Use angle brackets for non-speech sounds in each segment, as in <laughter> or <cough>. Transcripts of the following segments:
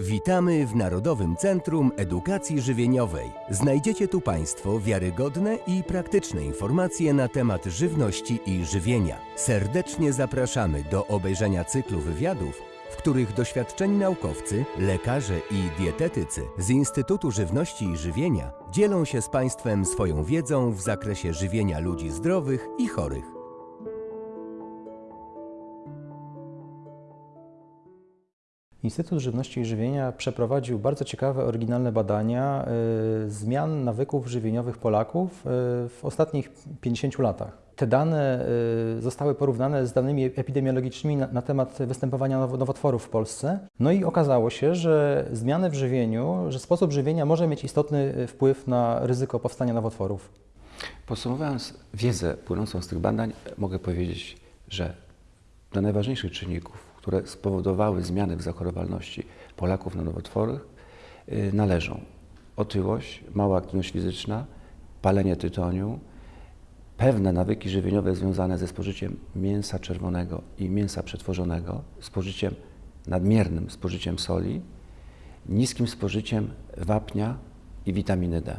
Witamy w Narodowym Centrum Edukacji Żywieniowej. Znajdziecie tu Państwo wiarygodne i praktyczne informacje na temat żywności i żywienia. Serdecznie zapraszamy do obejrzenia cyklu wywiadów, w których doświadczeni naukowcy, lekarze i dietetycy z Instytutu Żywności i Żywienia dzielą się z Państwem swoją wiedzą w zakresie żywienia ludzi zdrowych i chorych. Instytut Żywności i Żywienia przeprowadził bardzo ciekawe, oryginalne badania y, zmian nawyków żywieniowych Polaków y, w ostatnich 50 latach. Te dane y, zostały porównane z danymi epidemiologicznymi na, temat występowania now- nowotworów w Polsce. No i okazało się, że zmiany w żywieniu, że sposób żywienia może mieć istotny wpływ na ryzyko powstania nowotworów. Podsumowując wiedzę płynącą z tych badań, mogę powiedzieć, że do najważniejszych czynników, które spowodowały zmiany w zachorowalności Polaków na nowotwory, należą otyłość, mała aktywność fizyczna, palenie tytoniu, pewne nawyki żywieniowe związane ze spożyciem mięsa czerwonego i mięsa przetworzonego, spożyciem nadmiernym spożyciem soli, niskim spożyciem wapnia i witaminy D.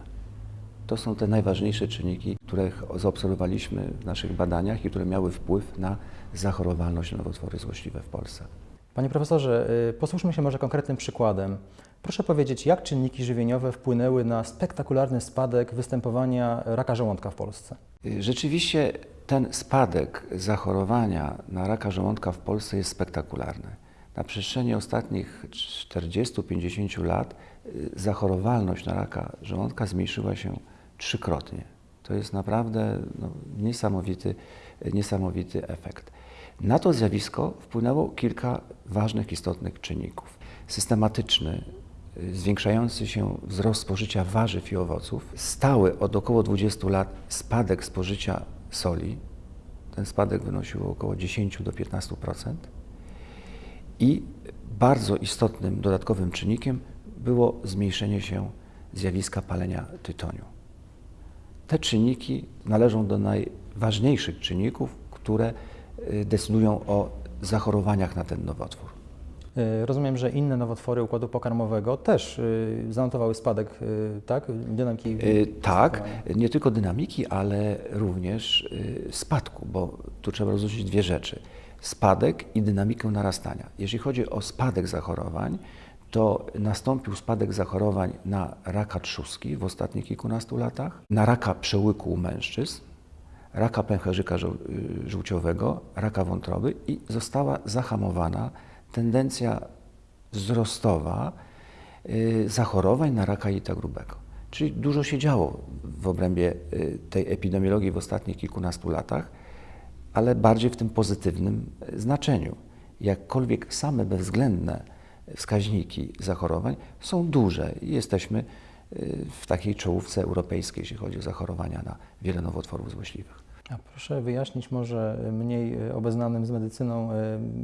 To są te najważniejsze czynniki, które zaobserwowaliśmy w naszych badaniach i które miały wpływ na zachorowalność na nowotwory złośliwe w Polsce. Panie profesorze, y, posłuchajmy się może konkretnym przykładem. Proszę powiedzieć, jak czynniki żywieniowe wpłynęły na spektakularny spadek występowania raka żołądka w Polsce? Y, Rzeczywiście ten spadek zachorowania na raka żołądka w Polsce jest spektakularny. Na przestrzeni ostatnich 40-50 lat y, zachorowalność na raka żołądka zmniejszyła się trzykrotnie. To jest naprawdę no, niesamowity, niesamowity efekt. Na to zjawisko wpłynęło kilka ważnych, istotnych czynników. Systematyczny, zwiększający się wzrost spożycia warzyw i owoców, stały od około 20 lat spadek spożycia soli. Ten spadek wynosił około 10 do 15%. I bardzo istotnym dodatkowym czynnikiem było zmniejszenie się zjawiska palenia tytoniu. Te czynniki należą do najważniejszych czynników, które y, decydują o zachorowaniach na ten nowotwór. Y, Rozumiem, że inne nowotwory układu pokarmowego też y, zanotowały spadek y, tak, dynamiki. Y, Tak, nie tylko dynamiki, ale również spadku, bo tu trzeba rozróżnić dwie rzeczy. Spadek i dynamikę narastania. Jeżeli chodzi o spadek zachorowań, to nastąpił spadek zachorowań na raka trzustki w ostatnich kilkunastu latach, na raka przełyku u mężczyzn, raka pęcherzyka y, żółciowego, raka wątroby i została zahamowana tendencja wzrostowa y, zachorowań na raka jelita grubego. Czyli dużo się działo w obrębie y, tej epidemiologii w ostatnich kilkunastu latach, ale bardziej w tym pozytywnym znaczeniu. Jakkolwiek same bezwzględne wskaźniki zachorowań są duże i jesteśmy y, w takiej czołówce europejskiej, jeśli chodzi o zachorowania na wiele nowotworów złośliwych. A proszę wyjaśnić może mniej y, obeznanym z medycyną y,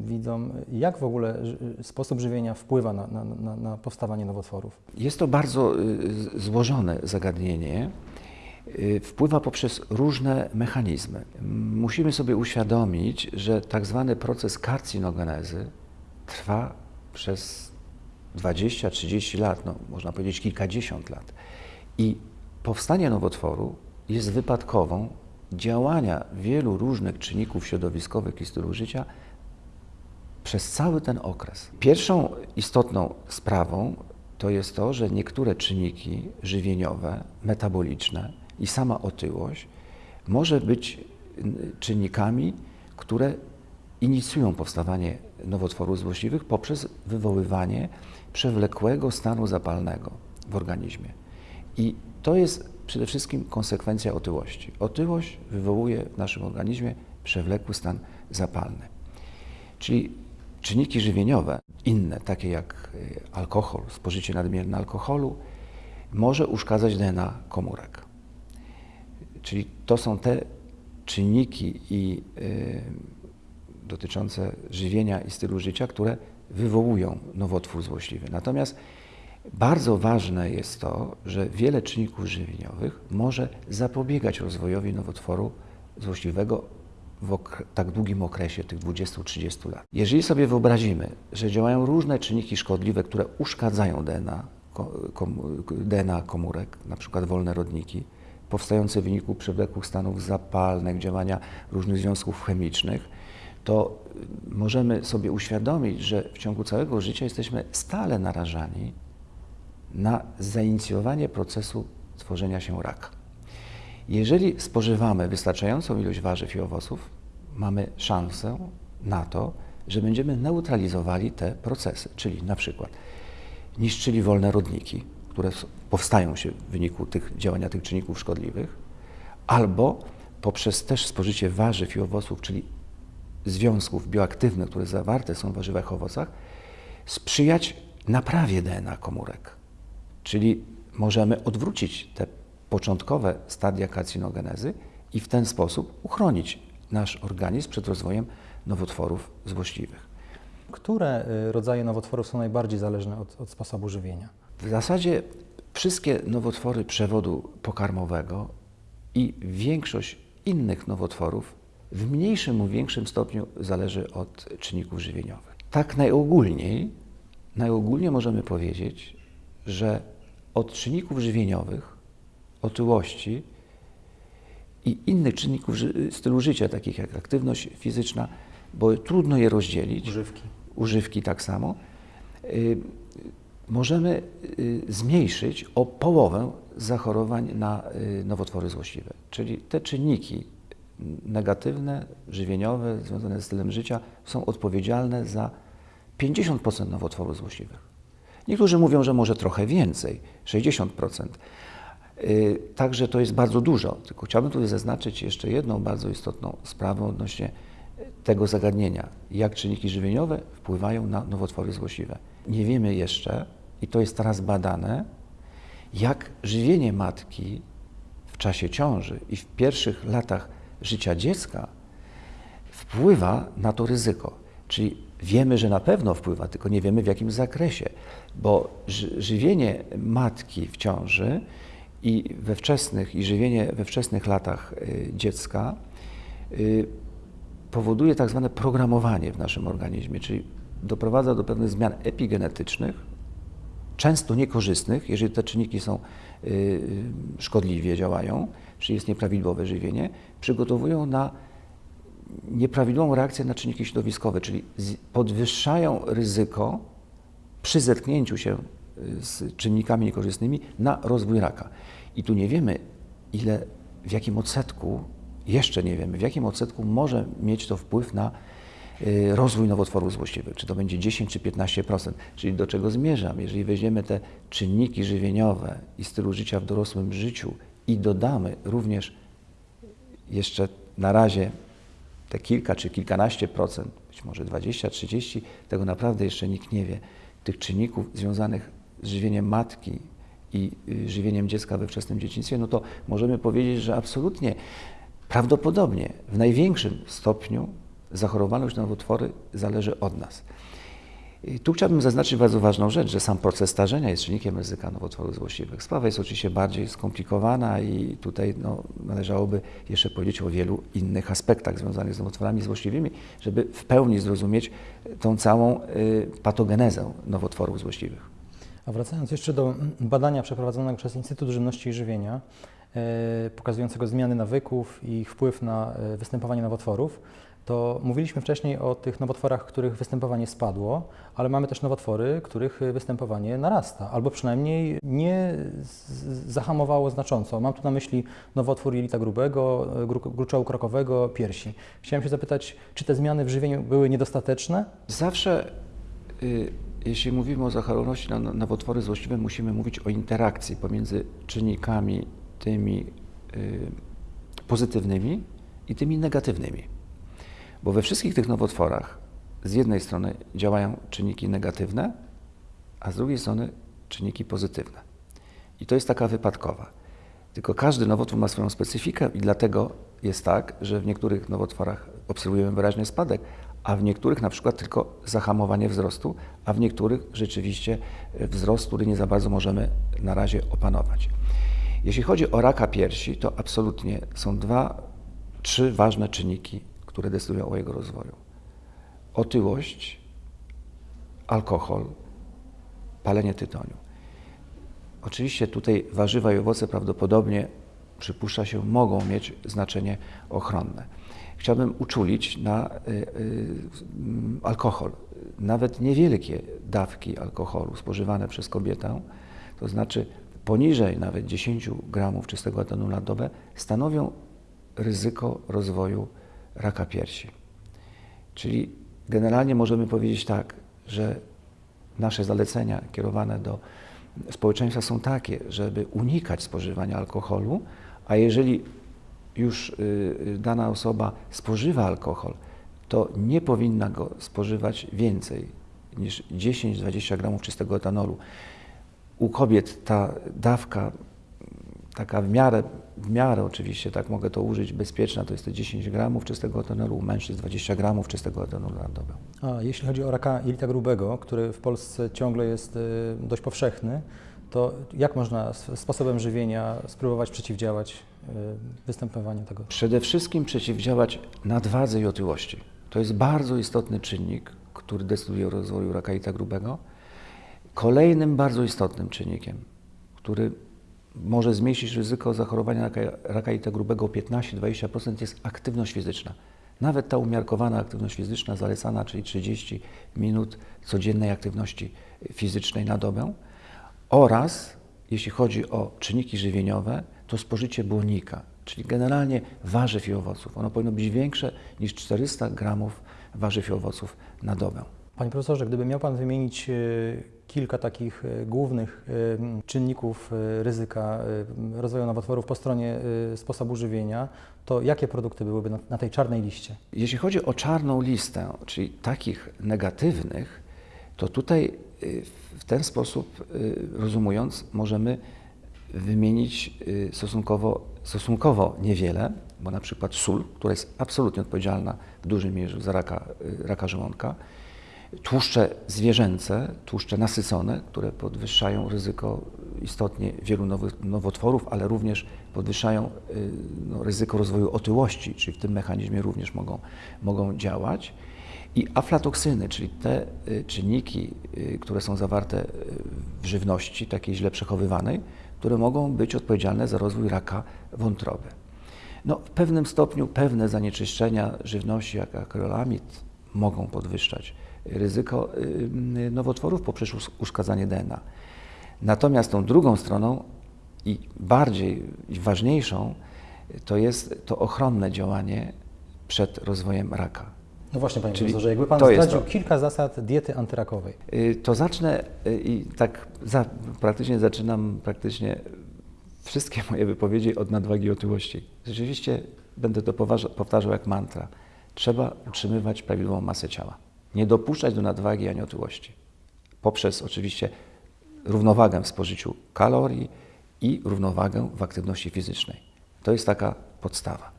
widzom, jak w ogóle sposób żywienia wpływa na, na, na, powstawanie nowotworów. Jest to bardzo złożone zagadnienie. Wpływa poprzez różne mechanizmy. Musimy sobie uświadomić, że tak zwany proces karcinogenezy trwa przez 20-30 lat, no, można powiedzieć kilkadziesiąt lat. I powstanie nowotworu jest wypadkową działania wielu różnych czynników środowiskowych i stylu życia przez cały ten okres. Pierwszą istotną sprawą to jest to, że niektóre czynniki żywieniowe, metaboliczne i sama otyłość może być czynnikami, które inicjują powstawanie nowotworów złośliwych poprzez wywoływanie przewlekłego stanu zapalnego w organizmie. I to jest przede wszystkim konsekwencja otyłości. Otyłość wywołuje w naszym organizmie przewlekły stan zapalny. Czyli czynniki żywieniowe, inne, takie jak y, alkohol, spożycie nadmierne alkoholu, może uszkadzać DNA komórek. Czyli to są te czynniki i, y, dotyczące żywienia i stylu życia, które wywołują nowotwór złośliwy. Natomiast bardzo ważne jest to, że wiele czynników żywieniowych może zapobiegać rozwojowi nowotworu złośliwego w tak długim okresie, tych 20-30 lat. Jeżeli sobie wyobrazimy, że działają różne czynniki szkodliwe, które uszkadzają DNA, ko- kom- DNA komórek, na przykład wolne rodniki, powstające w wyniku przewlekłych stanów zapalnych, działania różnych związków chemicznych, to możemy sobie uświadomić, że w ciągu całego życia jesteśmy stale narażani na zainicjowanie procesu tworzenia się raka. Jeżeli spożywamy wystarczającą ilość warzyw i owoców, mamy szansę na to, że będziemy neutralizowali te procesy, czyli na przykład niszczyli wolne rodniki, które powstają się w wyniku tych działania tych czynników szkodliwych, albo poprzez też spożycie warzyw i owoców, czyli związków bioaktywnych, które zawarte są w warzywach owocach, sprzyjać naprawie DNA komórek. Czyli możemy odwrócić te początkowe stadia karcinogenezy i w ten sposób uchronić nasz organizm przed rozwojem nowotworów złośliwych. Które y, rodzaje nowotworów są najbardziej zależne od, od sposobu żywienia? W zasadzie wszystkie nowotwory przewodu pokarmowego i większość innych nowotworów w mniejszym lub większym stopniu zależy od czynników żywieniowych. Tak najogólniej, najogólniej możemy powiedzieć, że od czynników żywieniowych, otyłości i innych czynników ży- stylu życia, takich jak aktywność fizyczna, bo trudno je rozdzielić, Używki. używki tak samo, y, możemy y, zmniejszyć o połowę zachorowań na y, nowotwory złośliwe. Czyli te czynniki negatywne, żywieniowe, związane z stylem życia są odpowiedzialne za 50% nowotworów złośliwych. Niektórzy mówią, że może trochę więcej, 60%. Y, Także to jest bardzo dużo. Tylko chciałbym tutaj zaznaczyć jeszcze jedną bardzo istotną sprawę odnośnie tego zagadnienia. Jak czynniki żywieniowe wpływają na nowotwory złośliwe. Nie wiemy jeszcze, i to jest teraz badane, jak żywienie matki w czasie ciąży i w pierwszych latach życia dziecka wpływa na to ryzyko. Czyli wiemy, że na pewno wpływa, tylko nie wiemy w jakim zakresie, bo ży- żywienie matki w ciąży i we wczesnych, i żywienie we wczesnych latach y, dziecka y, powoduje tak zwane programowanie w naszym organizmie, czyli doprowadza do pewnych zmian epigenetycznych, często niekorzystnych, jeżeli te czynniki są y, szkodliwie działają, czyli jest nieprawidłowe żywienie, przygotowują na nieprawidłową reakcję na czynniki środowiskowe, czyli podwyższają ryzyko przy zetknięciu się y, z czynnikami niekorzystnymi na rozwój raka. I tu nie wiemy, ile, w jakim odsetku, jeszcze nie wiemy, w jakim odsetku może mieć to wpływ na y, rozwój nowotworów złośliwych. Czy to będzie 10 czy 15%. Czyli do czego zmierzam? Jeżeli weźmiemy te czynniki żywieniowe i stylu życia w dorosłym życiu i dodamy również jeszcze na razie te kilka czy kilkanaście procent, być może 20, 30, tego naprawdę jeszcze nikt nie wie, tych czynników związanych z żywieniem matki i y, żywieniem dziecka we wczesnym dzieciństwie, no to możemy powiedzieć, że absolutnie prawdopodobnie w największym stopniu zachorowalność na nowotwory zależy od nas. I tu chciałbym zaznaczyć bardzo ważną rzecz, że sam proces starzenia jest czynnikiem ryzyka nowotworów złośliwych. Sprawa jest oczywiście bardziej skomplikowana i tutaj no, należałoby jeszcze powiedzieć o wielu innych aspektach związanych z nowotworami złośliwymi, żeby w pełni zrozumieć tą całą y, patogenezę nowotworów złośliwych. A wracając jeszcze do badania przeprowadzonego przez Instytut Żywności i Żywienia, e, pokazującego zmiany nawyków i ich wpływ na e, występowanie nowotworów, to mówiliśmy wcześniej o tych nowotworach, których występowanie spadło, ale mamy też nowotwory, których występowanie narasta, albo przynajmniej nie zahamowało znacząco. Mam tu na myśli nowotwór jelita grubego, gru- gruczołu krokowego, piersi. Chciałem się zapytać, czy te zmiany w żywieniu były niedostateczne? Zawsze, y, jeśli mówimy o zachorowalności na nowotwory złośliwe, musimy mówić o interakcji pomiędzy czynnikami tymi y, pozytywnymi i tymi negatywnymi. Bo we wszystkich tych nowotworach z jednej strony działają czynniki negatywne, a z drugiej strony czynniki pozytywne. I to jest taka wypadkowa. Tylko każdy nowotwór ma swoją specyfikę i dlatego jest tak, że w niektórych nowotworach obserwujemy wyraźny spadek, a w niektórych na przykład tylko zahamowanie wzrostu, a w niektórych rzeczywiście e, wzrost, który nie za bardzo możemy na razie opanować. Jeśli chodzi o raka piersi, to absolutnie są dwa, trzy ważne czynniki, które decydują o jego rozwoju. Otyłość, alkohol, palenie tytoniu. Oczywiście tutaj warzywa i owoce prawdopodobnie, przypuszcza się, mogą mieć znaczenie ochronne. Chciałbym uczulić na y, y, alkohol. Nawet niewielkie dawki alkoholu spożywane przez kobietę, to znaczy poniżej nawet 10 gramów czystego etanu na dobę, stanowią ryzyko rozwoju raka piersi. Czyli generalnie możemy powiedzieć tak, że nasze zalecenia kierowane do społeczeństwa są takie, żeby unikać spożywania alkoholu, a jeżeli już y, y, dana osoba spożywa alkohol, to nie powinna go spożywać więcej niż 10-20 gramów czystego etanolu. U kobiet ta dawka taka w miarę, w miarę oczywiście, tak mogę to użyć, bezpieczna, to jest to 10 gramów czystego etanolu, u mężczyzn 20 gramów czystego etanolu na dobę. A jeśli chodzi o raka jelita grubego, który w Polsce ciągle jest y, dość powszechny, to jak można sposobem żywienia spróbować przeciwdziałać y, występowaniu tego? Przede wszystkim przeciwdziałać nadwadze i otyłości. To jest bardzo istotny czynnik, który decyduje o rozwoju raka jelita grubego. Kolejnym bardzo istotnym czynnikiem, który może zmniejszyć ryzyko zachorowania raka, raka grubego o 15-20% jest aktywność fizyczna. Nawet ta umiarkowana aktywność fizyczna zalecana, czyli 30 minut codziennej aktywności fizycznej na dobę oraz, jeśli chodzi o czynniki żywieniowe, to spożycie błonnika, czyli generalnie warzyw i owoców. Ono powinno być większe niż 400 gramów warzyw i owoców na dobę. Panie profesorze, gdyby miał Pan wymienić e, kilka takich e, głównych e, czynników ryzyka rozwoju nowotworów po stronie sposobu żywienia, to jakie produkty byłyby na tej czarnej liście? Jeśli chodzi o czarną listę, czyli takich negatywnych, to tutaj w ten sposób rozumując możemy wymienić stosunkowo, stosunkowo niewiele, bo na przykład sól, która jest absolutnie odpowiedzialna w dużej mierze za raka, raka żołądka, tłuszcze zwierzęce, tłuszcze nasycone, które podwyższają ryzyko istotnie wielu nowotworów, ale również podwyższają y, no, ryzyko rozwoju otyłości, czyli w tym mechanizmie również mogą, mogą działać. I aflatoksyny, czyli te y, czynniki, y, które są zawarte w żywności, takiej źle przechowywanej, które mogą być odpowiedzialne za rozwój raka wątroby. No, w pewnym stopniu pewne zanieczyszczenia żywności, jak akrylamid, mogą podwyższać ryzyko y, nowotworów poprzez uszkadzanie DNA. Natomiast tą drugą stroną i bardziej i ważniejszą to jest to ochronne działanie przed rozwojem raka. No właśnie, panie Czyli profesorze, jakby pan zdradził kilka zasad diety antyrakowej. Y, to zacznę y, i tak za, praktycznie zaczynam praktycznie wszystkie <laughs> moje wypowiedzi od nadwagi i otyłości. Rzeczywiście będę to powtarzał jak mantra. Trzeba utrzymywać prawidłową masę ciała nie dopuszczać do nadwagi ani otyłości. Poprzez oczywiście równowagę w spożyciu kalorii i równowagę w aktywności fizycznej. To jest taka podstawa.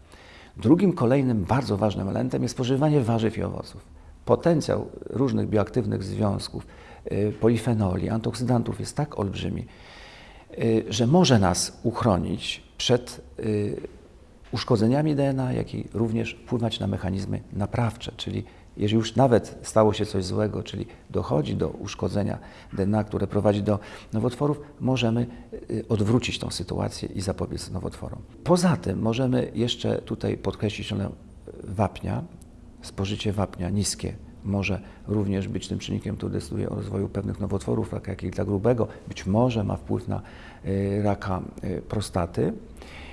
Drugim kolejnym bardzo ważnym elementem jest spożywanie warzyw i owoców. Potencjał różnych bioaktywnych związków, y, polifenoli, antyoksydantów jest tak olbrzymi, y, że może nas uchronić przed y, uszkodzeniami DNA, jak i również wpływać na mechanizmy naprawcze, czyli jeżeli już nawet stało się coś złego, czyli dochodzi do uszkodzenia DNA, które prowadzi do nowotworów, możemy y, odwrócić tą sytuację i zapobiec nowotworom. Poza tym możemy jeszcze tutaj podkreślić rolę wapnia. Spożycie wapnia niskie może również być tym czynnikiem, który decyduje o rozwoju pewnych nowotworów, raka jelita grubego, być może ma wpływ na y, raka y, prostaty,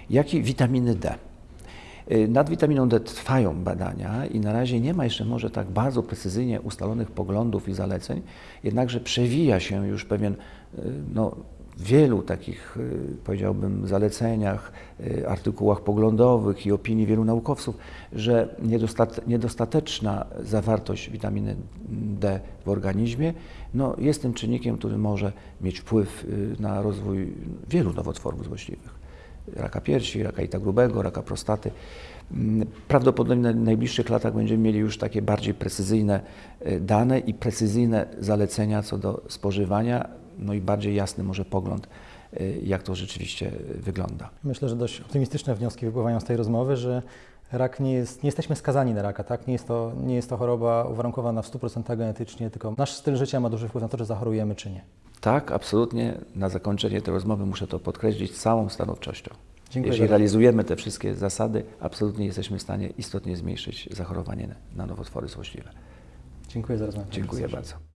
jak i witaminy D. Y, nad witaminą D trwają badania i na razie nie ma jeszcze może tak bardzo precyzyjnie ustalonych poglądów i zaleceń, jednakże przewija się już pewien y, no, wielu takich, y, powiedziałbym, zaleceniach, artykułach poglądowych i opinii wielu naukowców, że niedostateczna zawartość witaminy D w organizmie no, jest tym czynnikiem, który może mieć wpływ na rozwój wielu nowotworów złośliwych raka piersi, raka ita grubego, raka prostaty. Mm, prawdopodobnie w najbliższych latach będziemy mieli już takie bardziej precyzyjne e, dane i precyzyjne zalecenia co do spożywania, no i bardziej jasny może pogląd, e, jak to rzeczywiście wygląda. Myślę, że dość optymistyczne wnioski wypływają z tej rozmowy, że rak nie jest, nie jesteśmy skazani na raka, tak? Nie jest to, nie jest to choroba uwarunkowana w 100% genetycznie, tylko nasz styl życia ma duży wpływ na to, czy zachorujemy, czy nie. Tak, absolutnie. Na zakończenie tej rozmowy muszę to podkreślić całą stanowczością. Dziękuję Jeśli bardzo. realizujemy te wszystkie zasady, absolutnie jesteśmy w stanie istotnie zmniejszyć zachorowanie na nowotwory złośliwe. Dziękuję za rozmowę. Dziękuję bardzo.